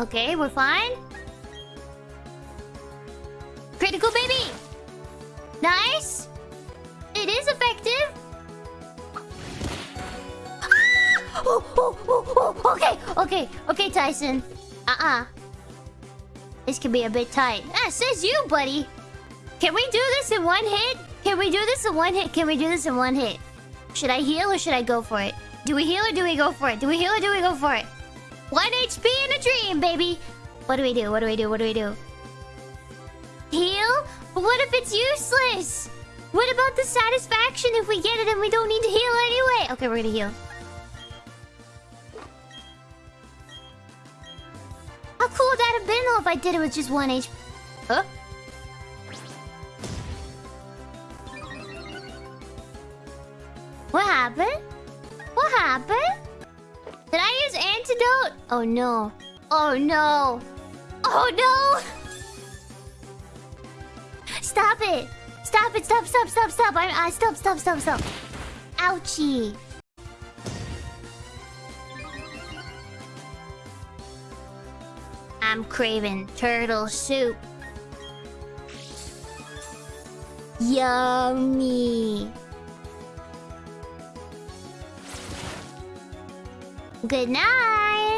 Okay, we're fine. Critical baby! Nice! It is effective! Ah! Oh, oh, oh, oh, okay, okay, okay, Tyson. Uh-uh. This could be a bit tight. Ah, says you, buddy. Can we do this in one hit? Can we do this in one hit? Can we do this in one hit? Should I heal or should I go for it? Do we heal or do we go for it? Do we heal or do we go for it? One HP in a dream, baby. What do we do? What do we do? What do we do? Heal? But what if it's useless? What about the satisfaction if we get it and we don't need to heal anyway? Okay, we're gonna heal. How cool would that have been though if I did it with just one HP? Huh? What happened? What happened? Antidote? Oh no. Oh no. Oh no! Stop it! Stop it! Stop! Stop! Stop! Stop! I, I uh, stop! Stop! Stop! Stop! Ouchie! I'm craving turtle soup. Yummy. Good night.